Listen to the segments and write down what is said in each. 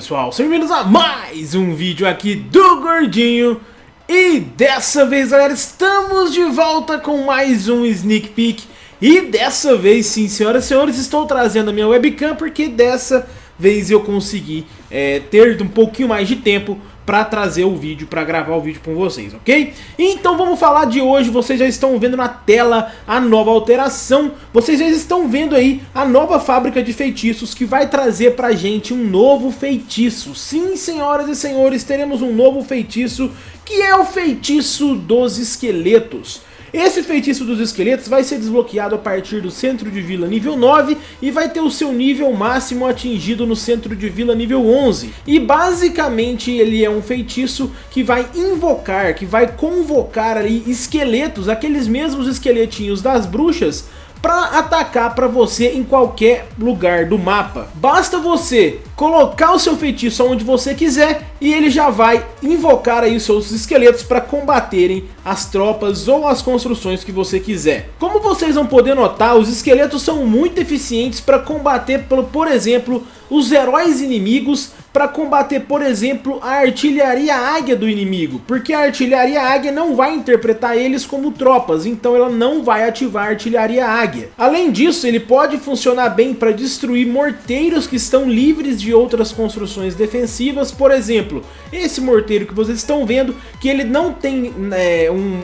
pessoal, sejam bem-vindos a mais um vídeo aqui do Gordinho. E dessa vez galera, estamos de volta com mais um Sneak Peek. E dessa vez sim, senhoras e senhores, estou trazendo a minha webcam Porque dessa vez eu consegui é, ter um pouquinho mais de tempo para trazer o vídeo, para gravar o vídeo com vocês, ok? Então vamos falar de hoje, vocês já estão vendo na tela a nova alteração, vocês já estão vendo aí a nova fábrica de feitiços que vai trazer pra gente um novo feitiço. Sim, senhoras e senhores, teremos um novo feitiço que é o feitiço dos esqueletos. Esse feitiço dos esqueletos vai ser desbloqueado a partir do centro de vila nível 9 e vai ter o seu nível máximo atingido no centro de vila nível 11. E basicamente ele é um feitiço que vai invocar, que vai convocar ali esqueletos, aqueles mesmos esqueletinhos das bruxas, para atacar para você em qualquer lugar do mapa. Basta você colocar o seu feitiço onde você quiser e ele já vai invocar aí os seus esqueletos para combaterem as tropas ou as construções que você quiser. Como vocês vão poder notar, os esqueletos são muito eficientes para combater, por exemplo, os heróis inimigos para combater, por exemplo, a artilharia águia do inimigo, porque a artilharia águia não vai interpretar eles como tropas, então ela não vai ativar a artilharia águia. Além disso, ele pode funcionar bem para destruir morteiros que estão livres de outras construções defensivas, por exemplo, esse morteiro que vocês estão vendo, que ele não tem é, um,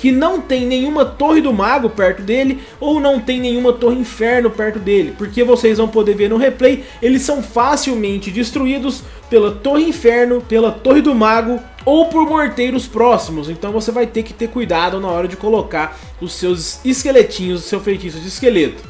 que não tem nenhuma torre do mago perto dele ou não tem nenhuma torre inferno perto dele, porque vocês vão poder ver no replay, eles são facilmente destruídos pela torre inferno, pela torre do mago ou por morteiros próximos, então você vai ter que ter cuidado na hora de colocar os seus esqueletinhos, o seu feitiço de esqueleto.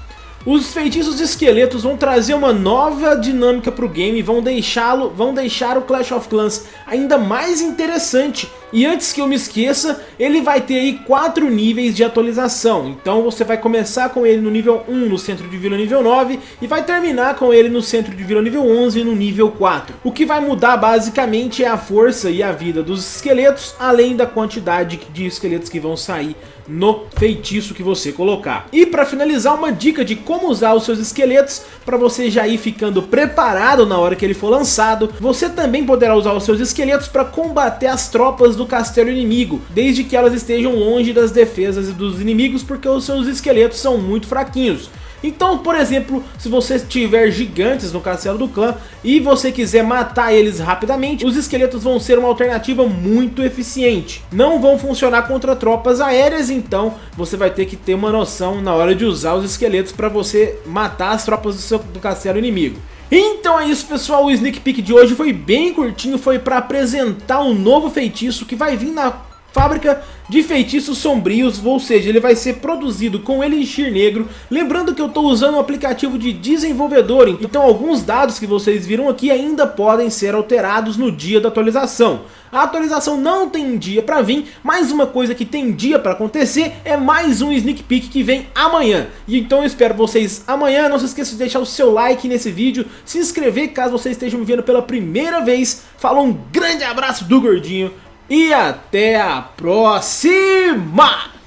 Os feitiços de esqueletos vão trazer uma nova dinâmica para o game, vão deixá-lo, vão deixar o Clash of Clans ainda mais interessante. E antes que eu me esqueça, ele vai ter aí quatro níveis de atualização. Então você vai começar com ele no nível 1 no centro de vila nível 9 e vai terminar com ele no centro de vila nível 11 no nível 4. O que vai mudar basicamente é a força e a vida dos esqueletos, além da quantidade de esqueletos que vão sair no feitiço que você colocar. E para finalizar, uma dica de como usar os seus esqueletos para você já ir ficando preparado na hora que ele for lançado. Você também poderá usar os seus esqueletos para combater as tropas do castelo inimigo, desde que elas estejam longe das defesas dos inimigos, porque os seus esqueletos são muito fraquinhos. Então, por exemplo, se você tiver gigantes no castelo do clã e você quiser matar eles rapidamente, os esqueletos vão ser uma alternativa muito eficiente. Não vão funcionar contra tropas aéreas, então você vai ter que ter uma noção na hora de usar os esqueletos para você matar as tropas do, seu, do castelo inimigo. Então é isso pessoal, o sneak peek de hoje foi bem curtinho, foi para apresentar um novo feitiço que vai vir na fábrica de feitiços sombrios, ou seja, ele vai ser produzido com Elixir Negro. Lembrando que eu estou usando um aplicativo de desenvolvedor, então alguns dados que vocês viram aqui ainda podem ser alterados no dia da atualização. A atualização não tem dia para vir, mas uma coisa que tem dia para acontecer é mais um sneak peek que vem amanhã. E então eu espero vocês amanhã, não se esqueça de deixar o seu like nesse vídeo, se inscrever caso vocês estejam me vendo pela primeira vez. Falou, um grande abraço do Gordinho, e até a próxima!